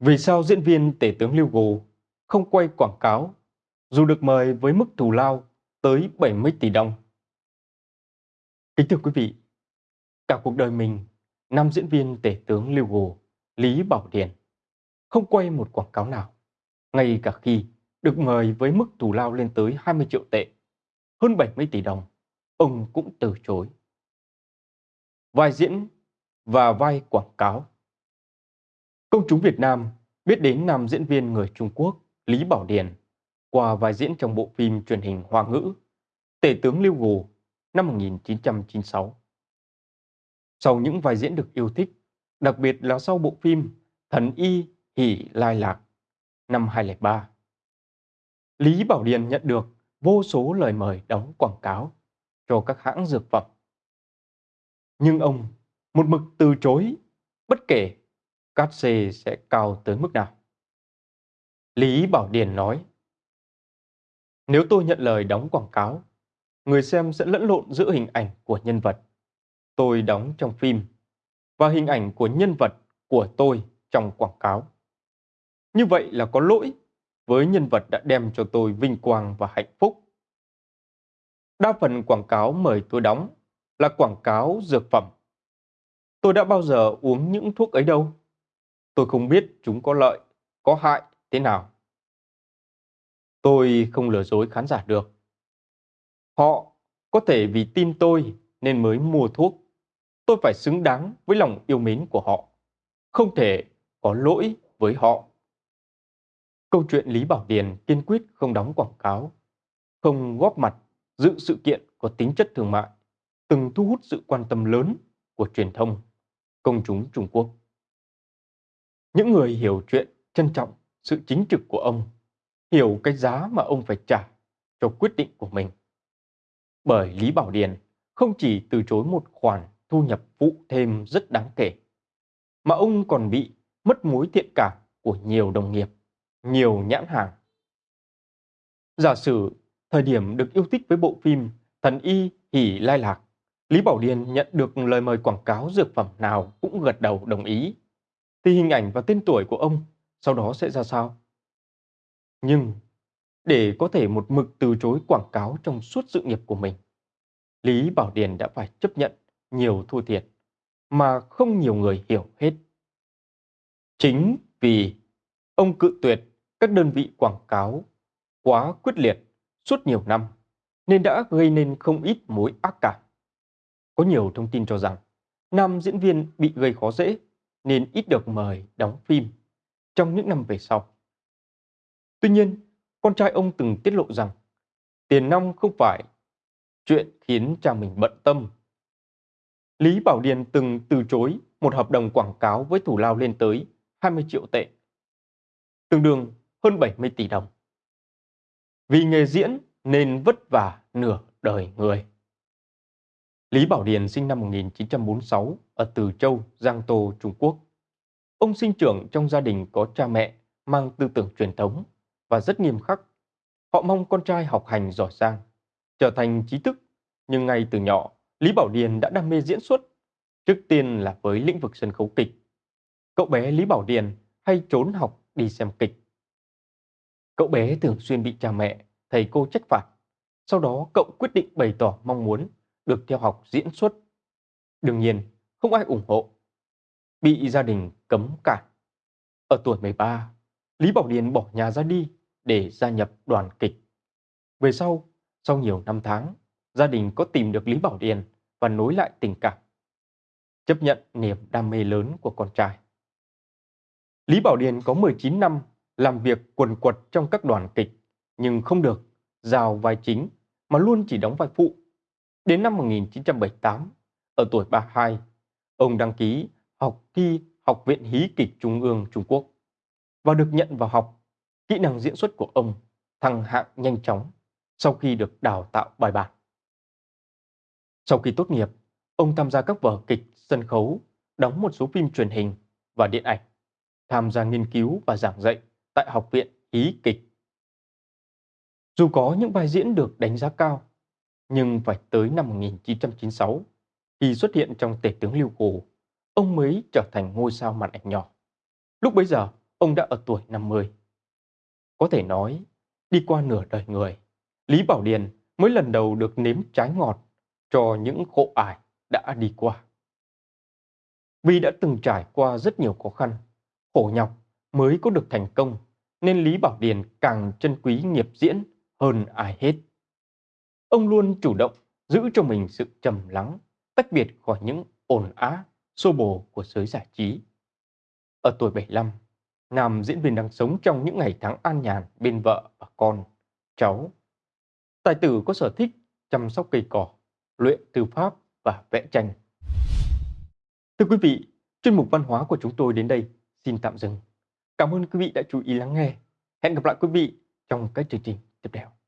Vì sao diễn viên tể tướng Lưu Gồ không quay quảng cáo dù được mời với mức thù lao tới 70 tỷ đồng? Kính thưa quý vị, cả cuộc đời mình, nam diễn viên tể tướng Lưu Gồ Lý Bảo Điền không quay một quảng cáo nào, ngay cả khi được mời với mức thù lao lên tới 20 triệu tệ, hơn 70 tỷ đồng, ông cũng từ chối. Vai diễn và vai quảng cáo Công chúng Việt Nam biết đến nam diễn viên người Trung Quốc Lý Bảo Điền qua vai diễn trong bộ phim truyền hình Hoa ngữ Tể tướng Lưu Gù năm 1996. Sau những vai diễn được yêu thích, đặc biệt là sau bộ phim Thần Y Hỷ Lai Lạc năm 2003, Lý Bảo Điền nhận được vô số lời mời đóng quảng cáo cho các hãng dược phẩm. Nhưng ông một mực từ chối bất kể cát xê sẽ cao tới mức nào. Lý Bảo Điền nói, nếu tôi nhận lời đóng quảng cáo, người xem sẽ lẫn lộn giữa hình ảnh của nhân vật tôi đóng trong phim và hình ảnh của nhân vật của tôi trong quảng cáo. Như vậy là có lỗi với nhân vật đã đem cho tôi vinh quang và hạnh phúc. Đa phần quảng cáo mời tôi đóng là quảng cáo dược phẩm. Tôi đã bao giờ uống những thuốc ấy đâu. Tôi không biết chúng có lợi, có hại thế nào. Tôi không lừa dối khán giả được. Họ có thể vì tin tôi nên mới mua thuốc. Tôi phải xứng đáng với lòng yêu mến của họ. Không thể có lỗi với họ. Câu chuyện Lý Bảo Điền kiên quyết không đóng quảng cáo, không góp mặt dự sự kiện có tính chất thương mại, từng thu hút sự quan tâm lớn của truyền thông, công chúng Trung Quốc. Những người hiểu chuyện trân trọng sự chính trực của ông, hiểu cái giá mà ông phải trả cho quyết định của mình. Bởi Lý Bảo Điền không chỉ từ chối một khoản thu nhập phụ thêm rất đáng kể, mà ông còn bị mất mối thiện cảm của nhiều đồng nghiệp, nhiều nhãn hàng. Giả sử thời điểm được yêu thích với bộ phim Thần Y Hỷ Lai Lạc, Lý Bảo Điền nhận được lời mời quảng cáo dược phẩm nào cũng gật đầu đồng ý thì hình ảnh và tên tuổi của ông sau đó sẽ ra sao? Nhưng để có thể một mực từ chối quảng cáo trong suốt sự nghiệp của mình, Lý Bảo Điền đã phải chấp nhận nhiều thua thiệt mà không nhiều người hiểu hết. Chính vì ông cự tuyệt các đơn vị quảng cáo quá quyết liệt suốt nhiều năm nên đã gây nên không ít mối ác cảm. Có nhiều thông tin cho rằng nam diễn viên bị gây khó dễ nên ít được mời đóng phim trong những năm về sau. Tuy nhiên, con trai ông từng tiết lộ rằng tiền nong không phải chuyện khiến cha mình bận tâm. Lý Bảo Điền từng từ chối một hợp đồng quảng cáo với thủ lao lên tới 20 triệu tệ, tương đương hơn 70 tỷ đồng. Vì nghề diễn nên vất vả nửa đời người. Lý Bảo Điền sinh năm 1946 ở Từ Châu, Giang Tô, Trung Quốc. Ông sinh trưởng trong gia đình có cha mẹ mang tư tưởng truyền thống và rất nghiêm khắc. Họ mong con trai học hành giỏi giang, trở thành trí thức, nhưng ngay từ nhỏ, Lý Bảo Điền đã đam mê diễn xuất, trước tiên là với lĩnh vực sân khấu kịch. Cậu bé Lý Bảo Điền hay trốn học đi xem kịch. Cậu bé thường xuyên bị cha mẹ, thầy cô trách phạt. Sau đó cậu quyết định bày tỏ mong muốn được theo học diễn xuất. Đương nhiên, không ai ủng hộ. Bị gia đình cấm cản. Ở tuổi 13, Lý Bảo Điền bỏ nhà ra đi để gia nhập đoàn kịch. Về sau, sau nhiều năm tháng, gia đình có tìm được Lý Bảo Điền và nối lại tình cảm. Chấp nhận niềm đam mê lớn của con trai. Lý Bảo Điền có 19 năm làm việc quần quật trong các đoàn kịch, nhưng không được giao vai chính mà luôn chỉ đóng vai phụ. Đến năm 1978, ở tuổi 32, ông đăng ký học thi Học viện Hí kịch Trung ương Trung Quốc và được nhận vào học. Kỹ năng diễn xuất của ông thăng hạng nhanh chóng sau khi được đào tạo bài bản. Sau khi tốt nghiệp, ông tham gia các vở kịch, sân khấu, đóng một số phim truyền hình và điện ảnh, tham gia nghiên cứu và giảng dạy tại Học viện Hí kịch. Dù có những vai diễn được đánh giá cao, nhưng phải tới năm 1996 khi xuất hiện trong Tể tướng Lưu Cổ ông mới trở thành ngôi sao màn ảnh nhỏ. Lúc bấy giờ, ông đã ở tuổi 50. Có thể nói, đi qua nửa đời người, Lý Bảo Điền mới lần đầu được nếm trái ngọt cho những khổ ải đã đi qua. Vì đã từng trải qua rất nhiều khó khăn, khổ nhọc mới có được thành công, nên Lý Bảo Điền càng trân quý nghiệp diễn hơn ai hết. Ông luôn chủ động giữ cho mình sự trầm lắng, tách biệt khỏi những ồn á, xô bồ của giới giải trí. Ở tuổi 75, nam diễn viên đang sống trong những ngày tháng an nhàn bên vợ và con, cháu. Tài tử có sở thích chăm sóc cây cỏ, luyện thư pháp và vẽ tranh. Thưa quý vị, chuyên mục văn hóa của chúng tôi đến đây xin tạm dừng. Cảm ơn quý vị đã chú ý lắng nghe. Hẹn gặp lại quý vị trong các chương trình tiếp theo.